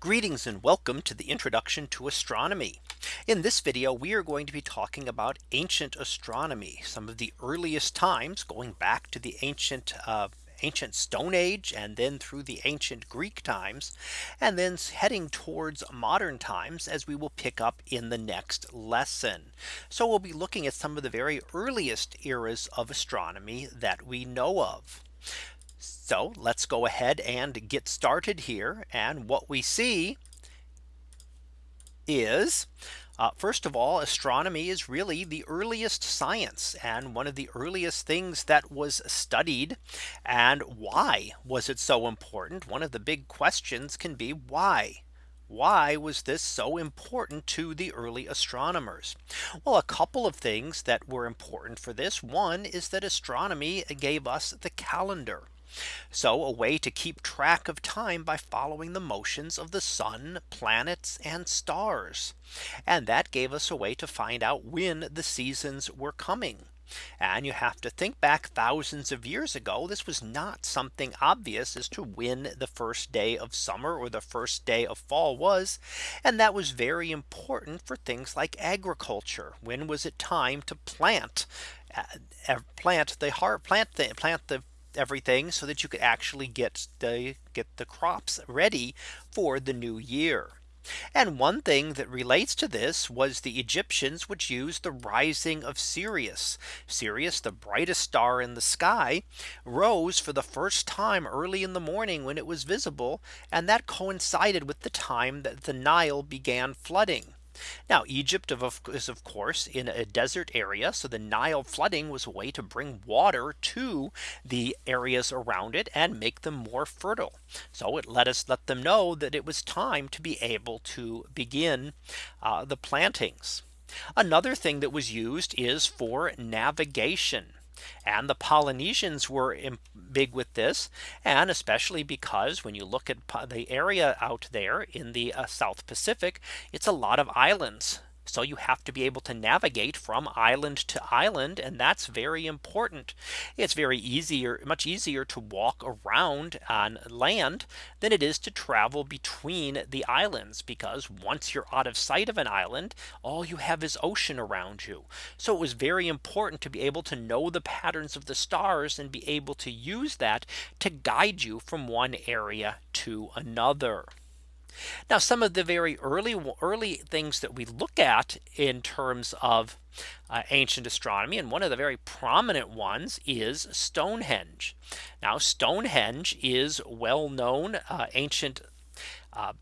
Greetings and welcome to the introduction to astronomy. In this video, we are going to be talking about ancient astronomy, some of the earliest times going back to the ancient uh, ancient Stone Age and then through the ancient Greek times and then heading towards modern times as we will pick up in the next lesson. So we'll be looking at some of the very earliest eras of astronomy that we know of. So let's go ahead and get started here. And what we see is uh, first of all, astronomy is really the earliest science and one of the earliest things that was studied. And why was it so important? One of the big questions can be why? Why was this so important to the early astronomers? Well, a couple of things that were important for this. One is that astronomy gave us the calendar. So a way to keep track of time by following the motions of the sun, planets, and stars. And that gave us a way to find out when the seasons were coming. And you have to think back thousands of years ago. This was not something obvious as to when the first day of summer or the first day of fall was. And that was very important for things like agriculture. When was it time to plant uh, plant the heart plant the plant the everything so that you could actually get the get the crops ready for the new year. And one thing that relates to this was the Egyptians which used the rising of Sirius. Sirius, the brightest star in the sky, rose for the first time early in the morning when it was visible. And that coincided with the time that the Nile began flooding. Now Egypt is of course in a desert area. So the Nile flooding was a way to bring water to the areas around it and make them more fertile. So it let us let them know that it was time to be able to begin uh, the plantings. Another thing that was used is for navigation. And the Polynesians were big with this. And especially because when you look at the area out there in the uh, South Pacific, it's a lot of islands. So you have to be able to navigate from island to island. And that's very important. It's very easier, much easier to walk around on land than it is to travel between the islands. Because once you're out of sight of an island, all you have is ocean around you. So it was very important to be able to know the patterns of the stars and be able to use that to guide you from one area to another. Now some of the very early early things that we look at in terms of uh, ancient astronomy and one of the very prominent ones is Stonehenge. Now Stonehenge is well known uh, ancient uh,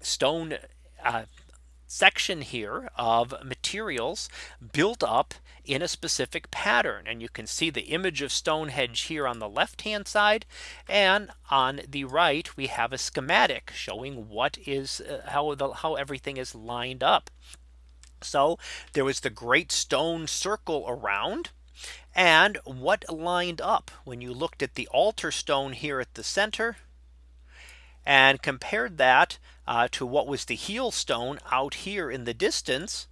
stone uh, section here of materials built up in a specific pattern. And you can see the image of Stonehenge here on the left hand side. And on the right, we have a schematic showing what is uh, how the how everything is lined up. So there was the great stone circle around. And what lined up when you looked at the altar stone here at the center and compared that uh, to what was the heel stone out here in the distance.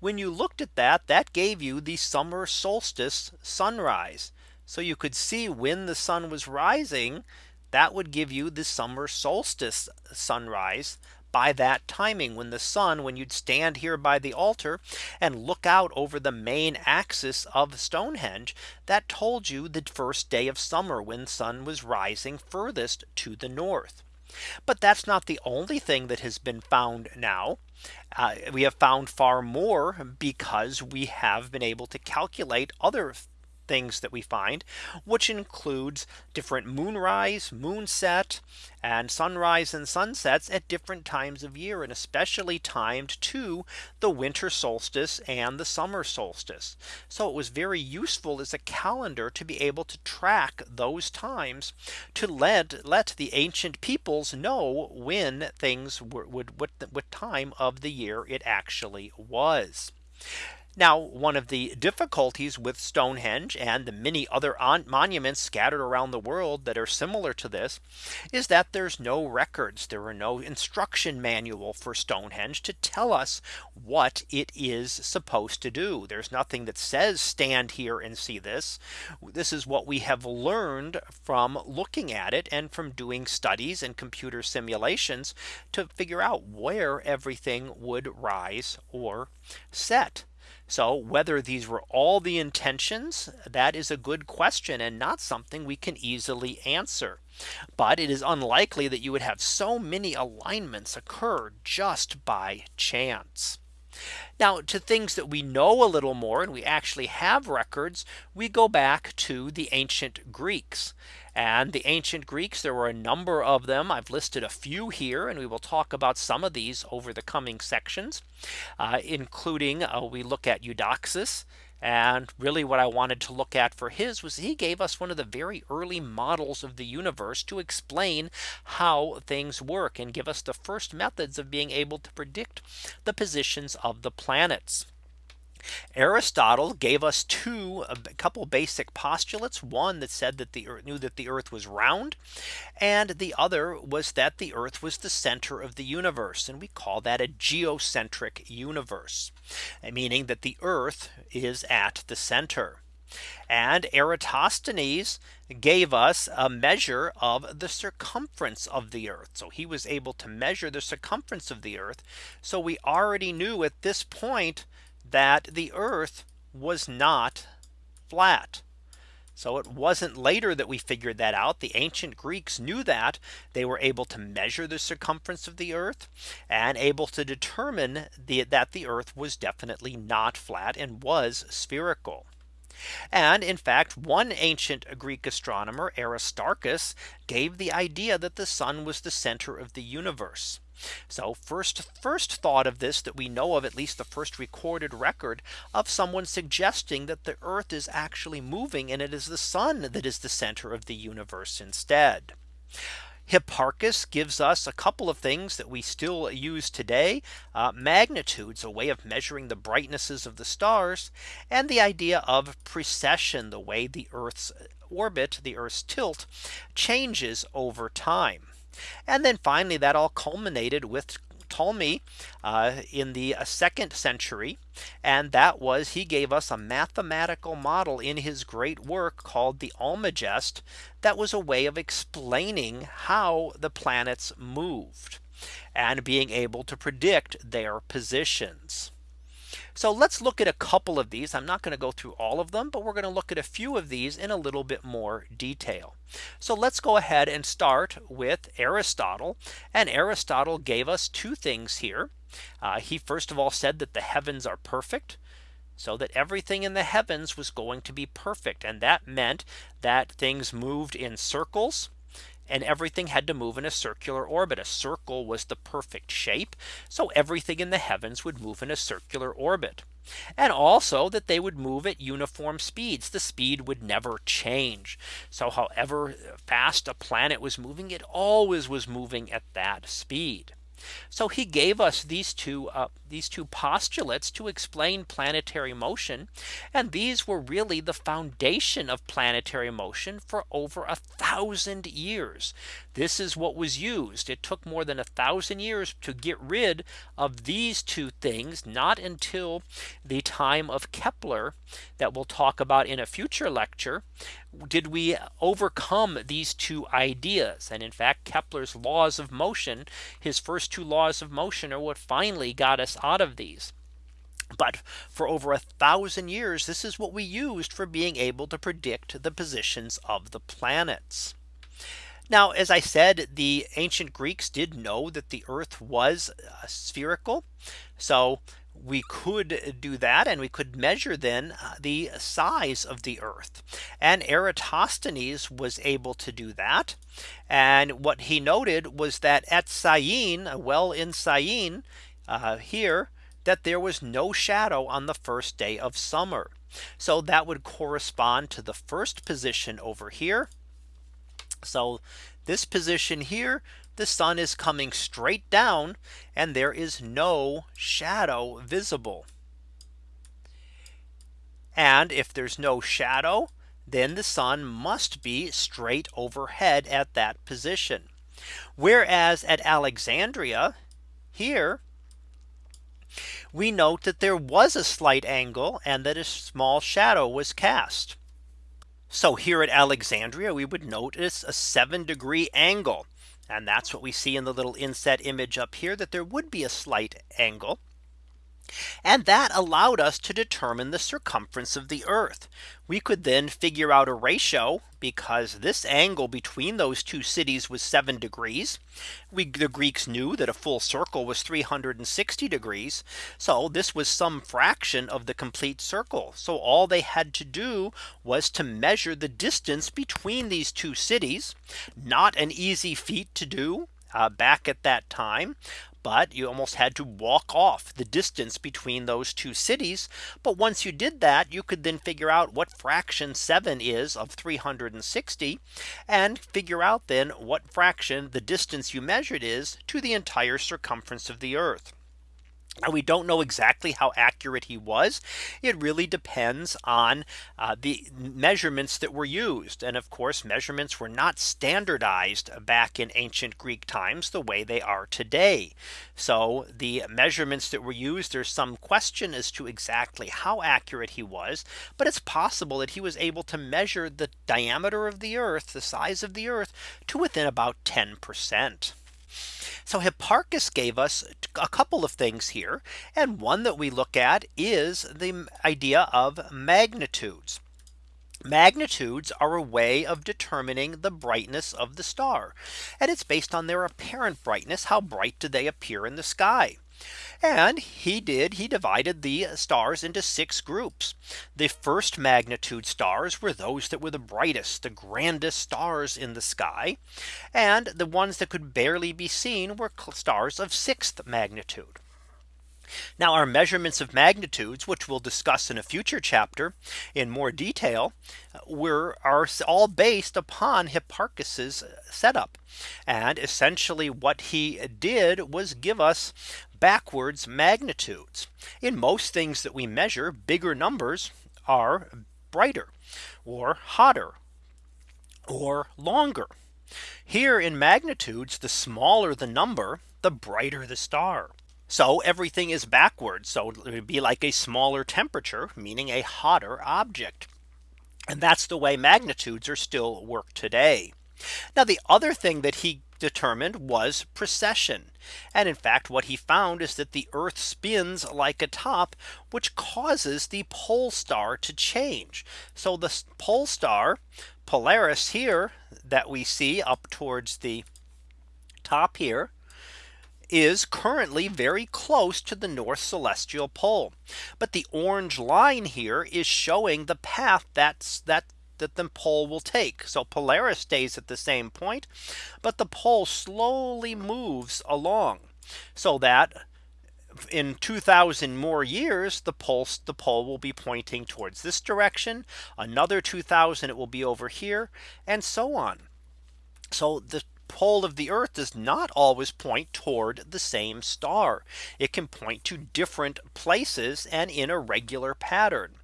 When you looked at that, that gave you the summer solstice sunrise. So you could see when the sun was rising, that would give you the summer solstice sunrise by that timing when the sun when you'd stand here by the altar and look out over the main axis of Stonehenge that told you the first day of summer when sun was rising furthest to the north. But that's not the only thing that has been found now. Uh, we have found far more because we have been able to calculate other things that we find, which includes different moonrise, moonset, and sunrise and sunsets at different times of year and especially timed to the winter solstice and the summer solstice. So it was very useful as a calendar to be able to track those times to let let the ancient peoples know when things were, would what, what time of the year it actually was. Now, one of the difficulties with Stonehenge and the many other monuments scattered around the world that are similar to this is that there's no records. There are no instruction manual for Stonehenge to tell us what it is supposed to do. There's nothing that says stand here and see this. This is what we have learned from looking at it and from doing studies and computer simulations to figure out where everything would rise or set. So whether these were all the intentions, that is a good question and not something we can easily answer. But it is unlikely that you would have so many alignments occur just by chance. Now to things that we know a little more and we actually have records, we go back to the ancient Greeks. And the ancient Greeks, there were a number of them. I've listed a few here, and we will talk about some of these over the coming sections, uh, including uh, we look at Eudoxus. And really what I wanted to look at for his was he gave us one of the very early models of the universe to explain how things work and give us the first methods of being able to predict the positions of the planets. Aristotle gave us two a couple basic postulates one that said that the earth knew that the earth was round and the other was that the earth was the center of the universe and we call that a geocentric universe eh, meaning that the earth is at the center and Eratosthenes gave us a measure of the circumference of the earth. So he was able to measure the circumference of the earth. So we already knew at this point that the earth was not flat. So it wasn't later that we figured that out. The ancient Greeks knew that they were able to measure the circumference of the earth and able to determine the, that the earth was definitely not flat and was spherical. And in fact, one ancient Greek astronomer Aristarchus gave the idea that the sun was the center of the universe. So first first thought of this that we know of at least the first recorded record of someone suggesting that the earth is actually moving and it is the sun that is the center of the universe instead. Hipparchus gives us a couple of things that we still use today. Uh, magnitudes, a way of measuring the brightnesses of the stars and the idea of precession, the way the Earth's orbit, the Earth's tilt changes over time. And then finally, that all culminated with Ptolemy uh, in the uh, second century. And that was he gave us a mathematical model in his great work called the Almagest. That was a way of explaining how the planets moved and being able to predict their positions. So let's look at a couple of these. I'm not going to go through all of them, but we're going to look at a few of these in a little bit more detail. So let's go ahead and start with Aristotle. And Aristotle gave us two things here. Uh, he first of all said that the heavens are perfect so that everything in the heavens was going to be perfect. And that meant that things moved in circles and everything had to move in a circular orbit. A circle was the perfect shape. So everything in the heavens would move in a circular orbit. And also that they would move at uniform speeds. The speed would never change. So however fast a planet was moving, it always was moving at that speed. So he gave us these two uh, these two postulates to explain planetary motion. And these were really the foundation of planetary motion for over a thousand years. This is what was used. It took more than a thousand years to get rid of these two things, not until the time of Kepler that we'll talk about in a future lecture. Did we overcome these two ideas? And in fact, Kepler's laws of motion, his first two laws of motion are what finally got us out of these. But for over a thousand years, this is what we used for being able to predict the positions of the planets. Now, as I said, the ancient Greeks did know that the earth was uh, spherical. So we could do that and we could measure then uh, the size of the earth and Eratosthenes was able to do that and what he noted was that at Syene well in Syene uh, here that there was no shadow on the first day of summer. So that would correspond to the first position over here. So this position here, the sun is coming straight down and there is no shadow visible. And if there's no shadow, then the sun must be straight overhead at that position. Whereas at Alexandria here, we note that there was a slight angle and that a small shadow was cast. So here at Alexandria, we would notice a seven degree angle. And that's what we see in the little inset image up here that there would be a slight angle. And that allowed us to determine the circumference of the Earth. We could then figure out a ratio because this angle between those two cities was seven degrees. We the Greeks knew that a full circle was 360 degrees. So this was some fraction of the complete circle. So all they had to do was to measure the distance between these two cities. Not an easy feat to do uh, back at that time but you almost had to walk off the distance between those two cities. But once you did that, you could then figure out what fraction 7 is of 360 and figure out then what fraction the distance you measured is to the entire circumference of the Earth. Now, we don't know exactly how accurate he was. It really depends on uh, the measurements that were used. And of course, measurements were not standardized back in ancient Greek times the way they are today. So the measurements that were used, there's some question as to exactly how accurate he was. But it's possible that he was able to measure the diameter of the Earth, the size of the Earth to within about 10%. So Hipparchus gave us a couple of things here. And one that we look at is the idea of magnitudes. Magnitudes are a way of determining the brightness of the star. And it's based on their apparent brightness. How bright do they appear in the sky? And he did he divided the stars into six groups. The first magnitude stars were those that were the brightest, the grandest stars in the sky. And the ones that could barely be seen were stars of sixth magnitude. Now our measurements of magnitudes, which we'll discuss in a future chapter in more detail, uh, were are all based upon Hipparchus's setup. And essentially what he did was give us backwards magnitudes. In most things that we measure bigger numbers are brighter or hotter or longer. Here in magnitudes, the smaller the number, the brighter the star. So everything is backwards. So it would be like a smaller temperature, meaning a hotter object. And that's the way magnitudes are still work today. Now the other thing that he determined was precession. And in fact, what he found is that the Earth spins like a top, which causes the pole star to change. So the pole star Polaris here that we see up towards the top here is currently very close to the North Celestial Pole. But the orange line here is showing the path that's that that the pole will take. So Polaris stays at the same point, but the pole slowly moves along so that in 2000 more years the pulse the pole will be pointing towards this direction another 2000 it will be over here and so on so the pole of the earth does not always point toward the same star it can point to different places and in a regular pattern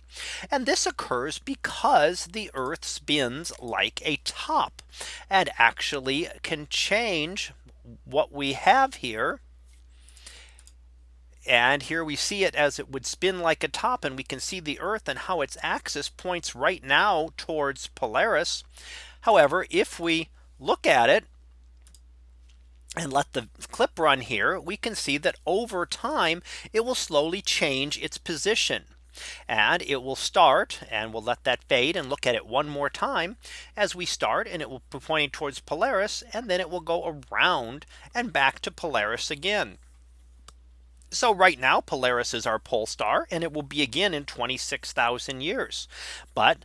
and this occurs because the Earth spins like a top and actually can change what we have here. And here we see it as it would spin like a top and we can see the Earth and how its axis points right now towards Polaris. However, if we look at it and let the clip run here, we can see that over time, it will slowly change its position and it will start and we'll let that fade and look at it one more time as we start and it will be pointing towards Polaris and then it will go around and back to Polaris again. So right now Polaris is our pole star and it will be again in 26,000 years. But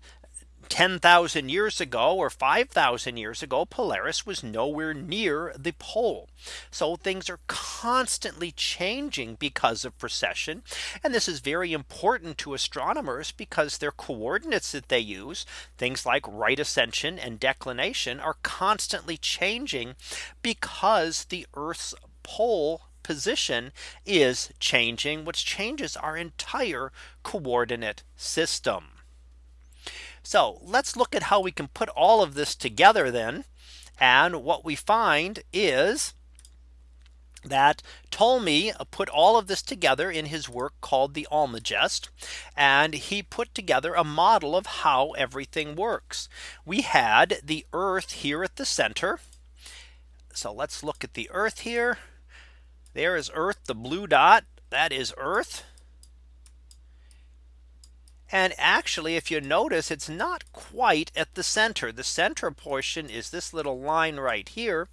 10,000 years ago or 5,000 years ago, Polaris was nowhere near the pole. So things are constantly changing because of precession. And this is very important to astronomers because their coordinates that they use, things like right ascension and declination are constantly changing because the Earth's pole position is changing, which changes our entire coordinate system. So let's look at how we can put all of this together then. And what we find is that Ptolemy put all of this together in his work called the Almagest. And he put together a model of how everything works. We had the Earth here at the center. So let's look at the Earth here. There is Earth, the blue dot, that is Earth. And actually, if you notice, it's not quite at the center. The center portion is this little line right here.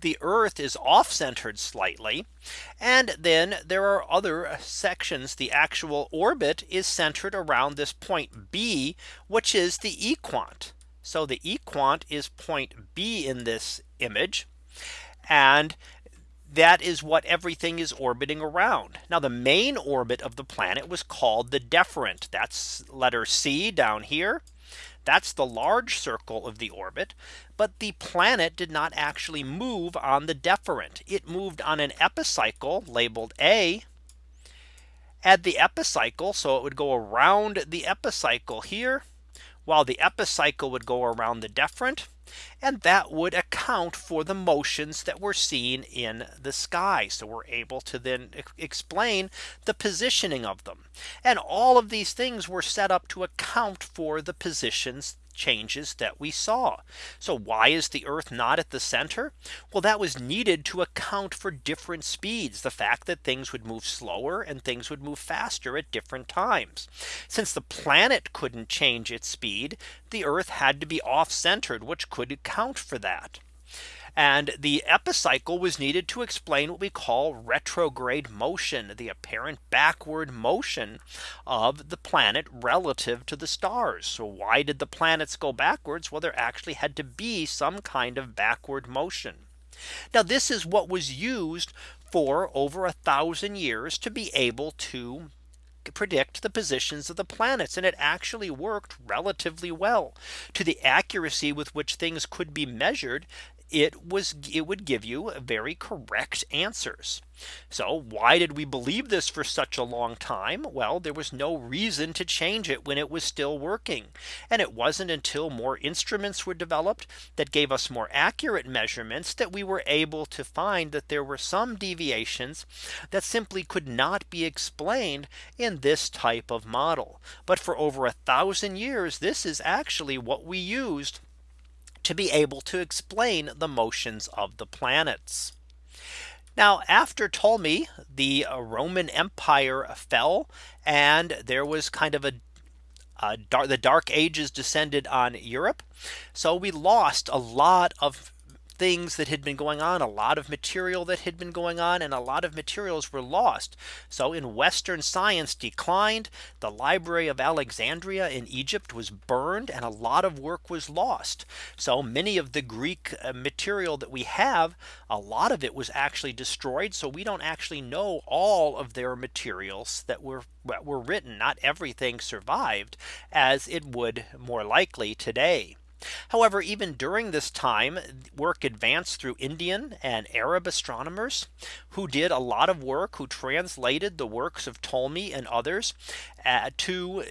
The Earth is off centered slightly. And then there are other sections. The actual orbit is centered around this point B, which is the equant. So the equant is point B in this image. And that is what everything is orbiting around. Now the main orbit of the planet was called the deferent. That's letter C down here. That's the large circle of the orbit. But the planet did not actually move on the deferent. It moved on an epicycle labeled A. At the epicycle, so it would go around the epicycle here, while the epicycle would go around the deferent and that would account for the motions that we're seen in the sky. So we're able to then explain the positioning of them. And all of these things were set up to account for the positions changes that we saw. So why is the Earth not at the center? Well, that was needed to account for different speeds, the fact that things would move slower and things would move faster at different times. Since the planet couldn't change its speed, the Earth had to be off centered, which could account for that. And the epicycle was needed to explain what we call retrograde motion, the apparent backward motion of the planet relative to the stars. So why did the planets go backwards? Well, there actually had to be some kind of backward motion. Now this is what was used for over a thousand years to be able to predict the positions of the planets and it actually worked relatively well to the accuracy with which things could be measured it was it would give you very correct answers. So why did we believe this for such a long time? Well, there was no reason to change it when it was still working. And it wasn't until more instruments were developed that gave us more accurate measurements that we were able to find that there were some deviations that simply could not be explained in this type of model. But for over a thousand years, this is actually what we used to be able to explain the motions of the planets. Now after Ptolemy, the uh, Roman Empire fell and there was kind of a uh, dark, the dark ages descended on Europe. So we lost a lot of things that had been going on, a lot of material that had been going on, and a lot of materials were lost. So in Western science declined, the Library of Alexandria in Egypt was burned, and a lot of work was lost. So many of the Greek uh, material that we have, a lot of it was actually destroyed. So we don't actually know all of their materials that were were written. Not everything survived as it would more likely today. However, even during this time, work advanced through Indian and Arab astronomers who did a lot of work, who translated the works of Ptolemy and others uh, to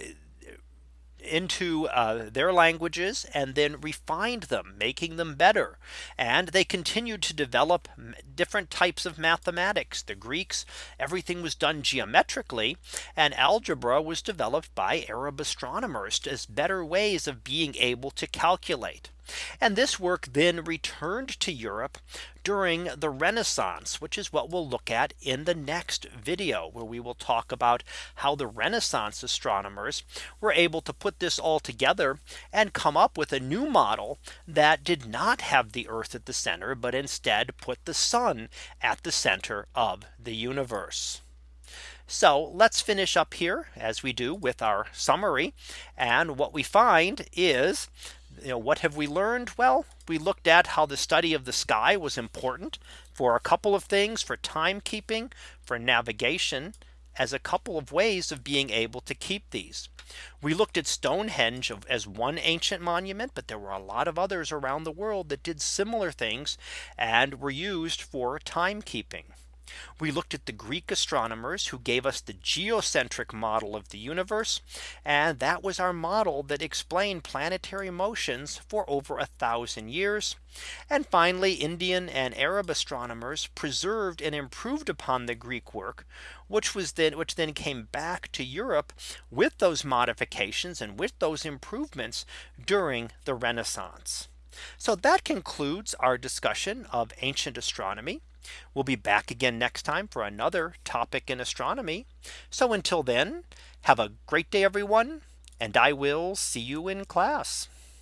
into uh, their languages and then refined them, making them better. And they continued to develop different types of mathematics. The Greeks, everything was done geometrically, and algebra was developed by Arab astronomers as better ways of being able to calculate. And this work then returned to Europe during the Renaissance, which is what we'll look at in the next video, where we will talk about how the Renaissance astronomers were able to put this all together and come up with a new model that did not have the Earth at the center, but instead put the sun at the center of the universe. So let's finish up here as we do with our summary. And what we find is you know, what have we learned? Well, we looked at how the study of the sky was important for a couple of things for timekeeping, for navigation, as a couple of ways of being able to keep these. We looked at Stonehenge as one ancient monument, but there were a lot of others around the world that did similar things and were used for timekeeping. We looked at the Greek astronomers who gave us the geocentric model of the universe. And that was our model that explained planetary motions for over a thousand years. And finally, Indian and Arab astronomers preserved and improved upon the Greek work, which was then which then came back to Europe with those modifications and with those improvements during the Renaissance. So that concludes our discussion of ancient astronomy. We'll be back again next time for another topic in astronomy. So until then, have a great day, everyone. And I will see you in class.